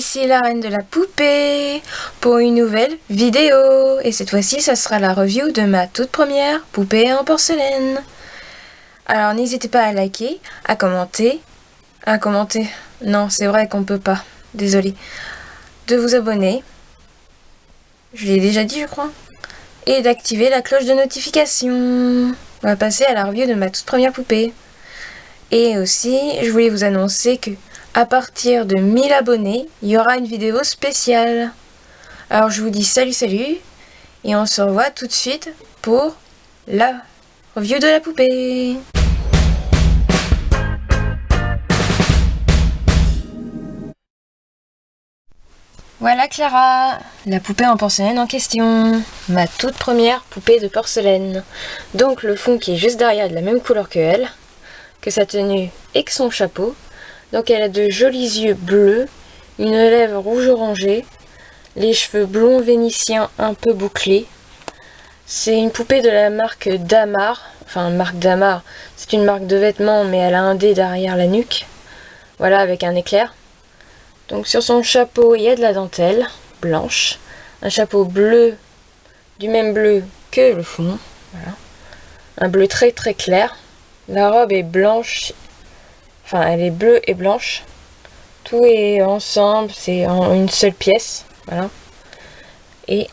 ici la reine de la poupée pour une nouvelle vidéo. Et cette fois-ci, ça sera la review de ma toute première poupée en porcelaine. Alors n'hésitez pas à liker, à commenter, à commenter, non c'est vrai qu'on peut pas, désolé, de vous abonner, je l'ai déjà dit je crois, et d'activer la cloche de notification. On va passer à la review de ma toute première poupée. Et aussi, je voulais vous annoncer que à partir de 1000 abonnés, il y aura une vidéo spéciale. Alors je vous dis salut salut, et on se revoit tout de suite pour la review de la poupée. Voilà Clara, la poupée en porcelaine en question. Ma toute première poupée de porcelaine. Donc le fond qui est juste derrière de la même couleur que elle, que sa tenue et que son chapeau. Donc elle a de jolis yeux bleus, une lèvre rouge orangée, les cheveux blonds vénitiens un peu bouclés. C'est une poupée de la marque Damar, enfin marque Damar, c'est une marque de vêtements mais elle a un dé derrière la nuque. Voilà avec un éclair. Donc sur son chapeau il y a de la dentelle blanche, un chapeau bleu, du même bleu que le fond, voilà. un bleu très très clair. La robe est blanche Elle est bleue et blanche. Tout est ensemble, c'est en une seule pièce. Voilà. Et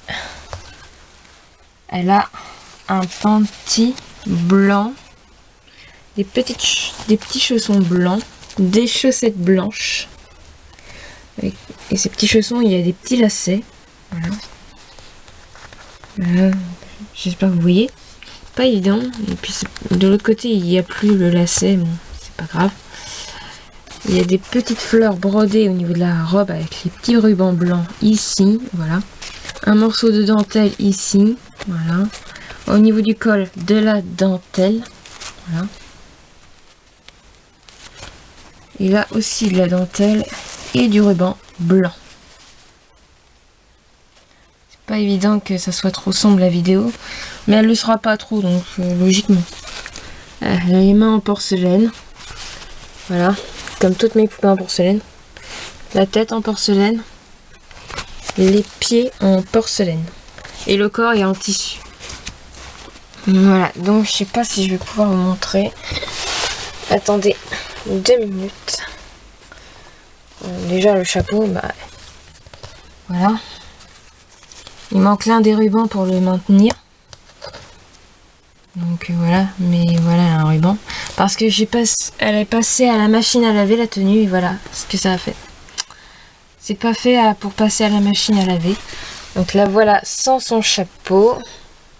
elle a un panty blanc, des, petites, des petits chaussons blancs, des chaussettes blanches. Et, ces petits chaussons, il y a des petits lacets. Voilà. J'espère que vous voyez. Pas évident. Et puis de l'autre côté, il n'y a plus le lacet. Pas grave. Il y a des petites fleurs brodées au niveau de la robe avec les petits rubans blancs ici, voilà. Un morceau de dentelle ici, voilà. Au niveau du col, de la dentelle, voilà. Et là aussi de la dentelle et du ruban blanc. C'est pas évident que ça soit trop sombre la vidéo, mais elle ne sera pas trop, donc euh, logiquement. A les mains en porcelaine, voilà comme toutes mes poupées en porcelaine. La tête en porcelaine, les pieds en porcelaine et le corps est en tissu. Voilà, donc je sais pas si je vais pouvoir vous montrer. Attendez deux minutes. Déjà le chapeau, bah voilà. Il manque l'un des rubans pour le maintenir. Donc voilà, mais voilà un ruban. Parce que j'ai elle est passée à la machine à laver la tenue et voilà ce que ça a fait. C'est pas fait pour passer à la machine à laver. Donc là voilà sans son chapeau.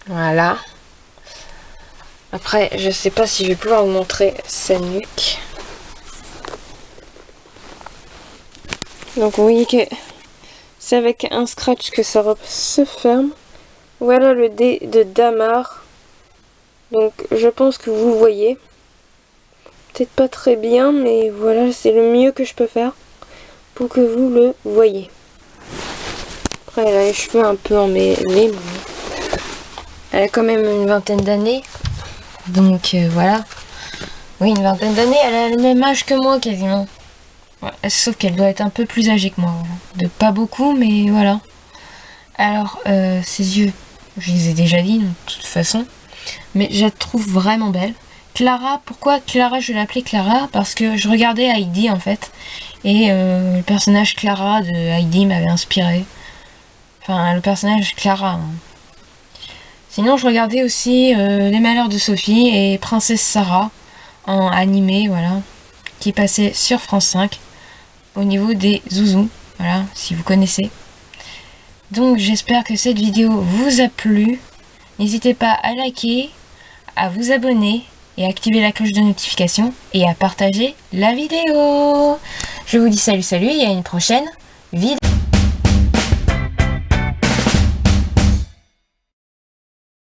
Voilà. Après je sais pas si je vais pouvoir vous montrer sa nuque. Donc vous voyez que c'est avec un scratch que sa robe se ferme. Voilà le dé de Damar. Donc je pense que vous voyez peut-être pas très bien, mais voilà, c'est le mieux que je peux faire pour que vous le voyez. Après, elle a les cheveux un peu emmêlés. Elle a quand même une vingtaine d'années. Donc euh, voilà. Oui, une vingtaine d'années, elle a le même âge que moi quasiment. sauf qu'elle doit être un peu plus âgée que moi. De pas beaucoup, mais voilà. Alors, euh, ses yeux, je les ai déjà dit, de toute façon. Mais je la trouve vraiment belle. Clara, pourquoi Clara je l'appelais Clara? Parce que je regardais Heidi en fait. Et euh, le personnage Clara de Heidi m'avait inspiré. Enfin, le personnage Clara. Hein. Sinon, je regardais aussi euh, Les Malheurs de Sophie et Princesse Sarah en animé, voilà. Qui passait sur France 5 au niveau des zouzous. Voilà, si vous connaissez. Donc, j'espère que cette vidéo vous a plu. N'hésitez pas à liker, à vous abonner et activer la cloche de notification et à partager la vidéo. Je vous dis salut salut et à une prochaine vidéo.